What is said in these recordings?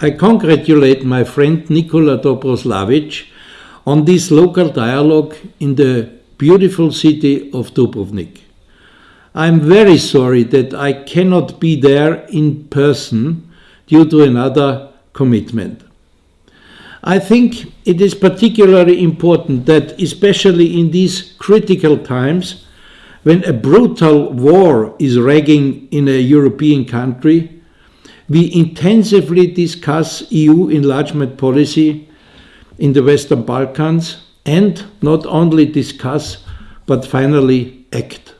I congratulate my friend Nikola Dobroslavic on this local dialogue in the beautiful city of Dubrovnik. I'm very sorry that I cannot be there in person due to another commitment. I think it is particularly important that, especially in these critical times, when a brutal war is raging in a European country, we intensively discuss EU enlargement policy in the Western Balkans and not only discuss but finally act.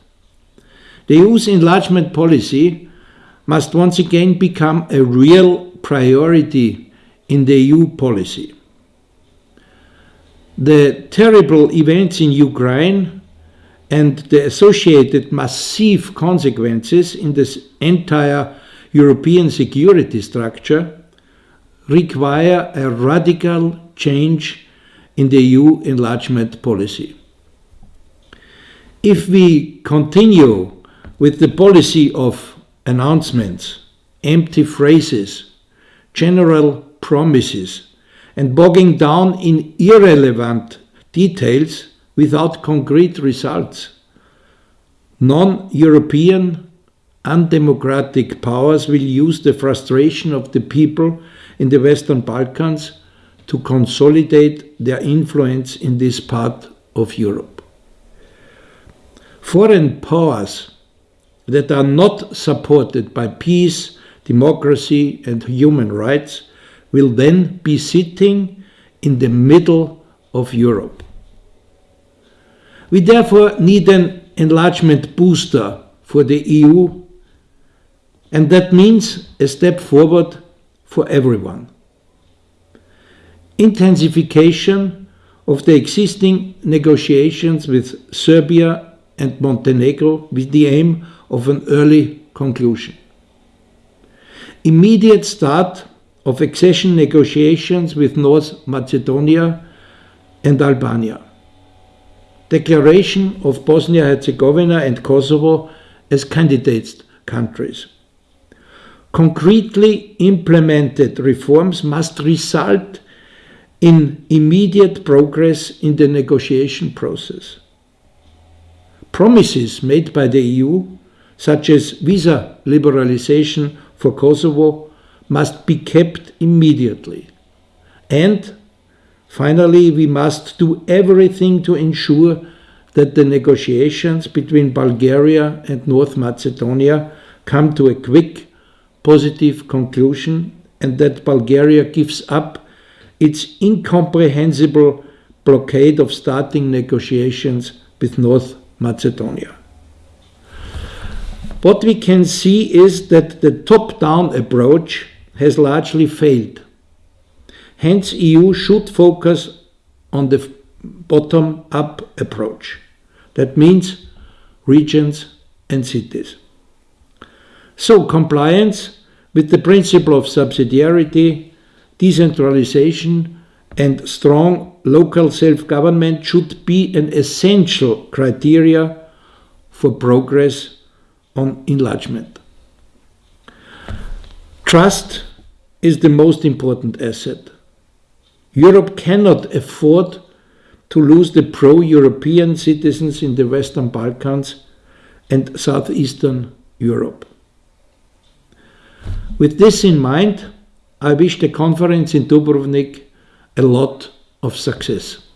The EU's enlargement policy must once again become a real priority in the EU policy. The terrible events in Ukraine and the associated massive consequences in this entire European security structure require a radical change in the EU enlargement policy. If we continue with the policy of announcements, empty phrases, general promises, and bogging down in irrelevant details without concrete results, non-European, undemocratic powers will use the frustration of the people in the Western Balkans to consolidate their influence in this part of Europe. Foreign powers that are not supported by peace, democracy and human rights will then be sitting in the middle of Europe. We therefore need an enlargement booster for the EU and that means a step forward for everyone. Intensification of the existing negotiations with Serbia and Montenegro with the aim of an early conclusion. Immediate start of accession negotiations with North Macedonia and Albania. Declaration of Bosnia-Herzegovina and Kosovo as candidate countries. Concretely implemented reforms must result in immediate progress in the negotiation process. Promises made by the EU such as visa liberalization for Kosovo, must be kept immediately. And finally, we must do everything to ensure that the negotiations between Bulgaria and North Macedonia come to a quick, positive conclusion and that Bulgaria gives up its incomprehensible blockade of starting negotiations with North Macedonia. What we can see is that the top-down approach has largely failed. Hence, EU should focus on the bottom-up approach. That means regions and cities. So, compliance with the principle of subsidiarity, decentralization and strong local self-government should be an essential criteria for progress on enlargement. Trust is the most important asset. Europe cannot afford to lose the pro-European citizens in the Western Balkans and Southeastern Europe. With this in mind, I wish the conference in Dubrovnik a lot of success.